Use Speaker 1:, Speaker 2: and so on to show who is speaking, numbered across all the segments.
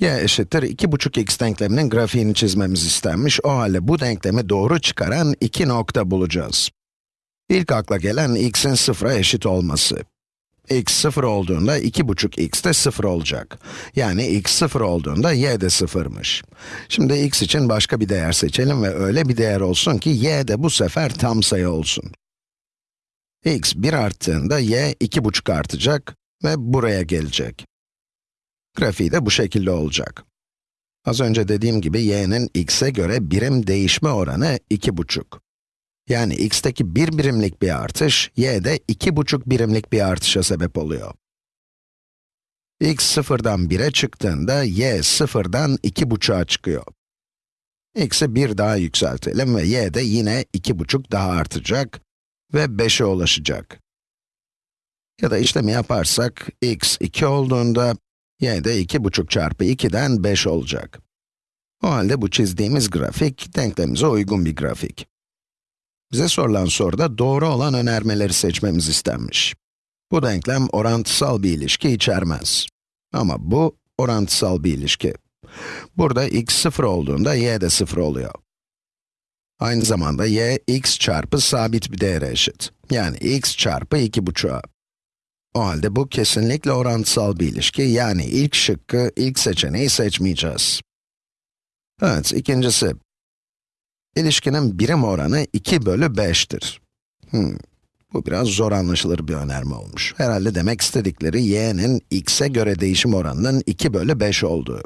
Speaker 1: y eşittir 2,5x denkleminin grafiğini çizmemiz istenmiş. O halde bu denklemi doğru çıkaran iki nokta bulacağız. İlk akla gelen x'in sıfıra eşit olması. x sıfır olduğunda 2,5x de sıfır olacak. Yani x sıfır olduğunda y de sıfırmış. Şimdi x için başka bir değer seçelim ve öyle bir değer olsun ki y de bu sefer tam sayı olsun. x 1 arttığında y 2,5 artacak ve buraya gelecek. Grafiği de bu şekilde olacak. Az önce dediğim gibi y'nin x'e göre birim değişme oranı 2,5. Yani x'teki 1 birimlik bir artış, y'de 2,5 birimlik bir artışa sebep oluyor. x sıfırdan 1'e çıktığında, y sıfırdan 2,5'a çıkıyor. x'i 1 daha yükseltelim ve y de yine 2,5 daha artacak ve 5'e ulaşacak. Ya da işlemi yaparsak, x 2 olduğunda, y de 2,5 çarpı 2'den 5 olacak. O halde bu çizdiğimiz grafik, denklemimize uygun bir grafik. Bize sorulan soruda doğru olan önermeleri seçmemiz istenmiş. Bu denklem orantısal bir ilişki içermez. Ama bu orantısal bir ilişki. Burada x 0 olduğunda y de 0 oluyor. Aynı zamanda y, x çarpı sabit bir değere eşit. Yani x çarpı 2,5'a. O halde bu kesinlikle orantısal bir ilişki, yani ilk şıkkı, ilk seçeneği seçmeyeceğiz. Evet, ikincisi. İlişkinin birim oranı 2 bölü 5'tir. Hmm, bu biraz zor anlaşılır bir önerme olmuş. Herhalde demek istedikleri y'nin x'e göre değişim oranının 2 bölü 5 olduğu.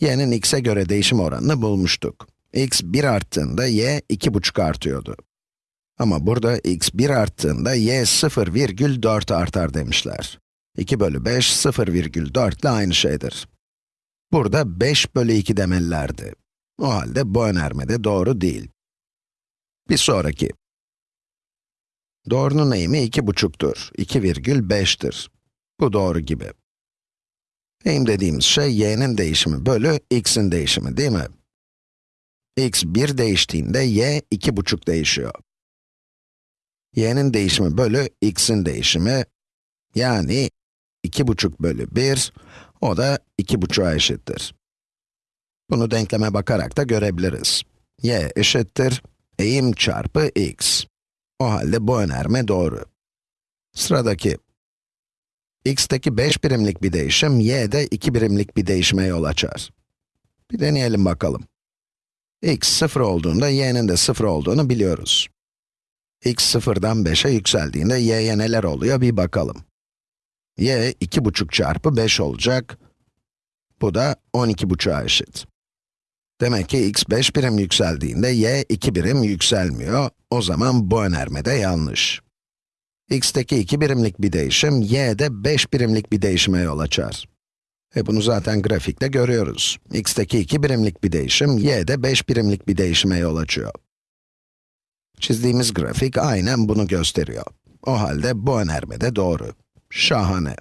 Speaker 1: y'nin x'e göre değişim oranını bulmuştuk. x 1 arttığında y 2,5 artıyordu. Ama burada x 1 arttığında y 0,4 artar demişler. 2 bölü 5, 0,4 ile aynı şeydir. Burada 5 bölü 2 demelilerdi. O halde bu önerme de doğru değil. Bir sonraki. Doğrunun eğimi 2,5'tur, 2,5'tir. Bu doğru gibi. Eğim dediğimiz şey y'nin değişimi bölü x'in değişimi değil mi? x 1 değiştiğinde y 2,5 değişiyor y'nin değişimi bölü x'in değişimi, yani 2,5 bölü 1, o da 2,5'a eşittir. Bunu denkleme bakarak da görebiliriz. y eşittir, eğim çarpı x. O halde bu önerme doğru. Sıradaki, x'teki 5 birimlik bir değişim, y'de 2 birimlik bir değişime yol açar. Bir deneyelim bakalım. x 0 olduğunda y'nin de 0 olduğunu biliyoruz x sıfırdan 5'e yükseldiğinde y'ye neler oluyor bir bakalım. y 2,5 çarpı 5 olacak. Bu da 12,5'a eşit. Demek ki x 5 birim yükseldiğinde y 2 birim yükselmiyor. O zaman bu önerme de yanlış. x'teki 2 birimlik bir değişim, y'de 5 birimlik bir değişime yol açar. E bunu zaten grafikte görüyoruz. x'teki 2 birimlik bir değişim, y'de 5 birimlik bir değişime yol açıyor. Çizdiğimiz grafik aynen bunu gösteriyor. O halde bu önerme de doğru. Şahane.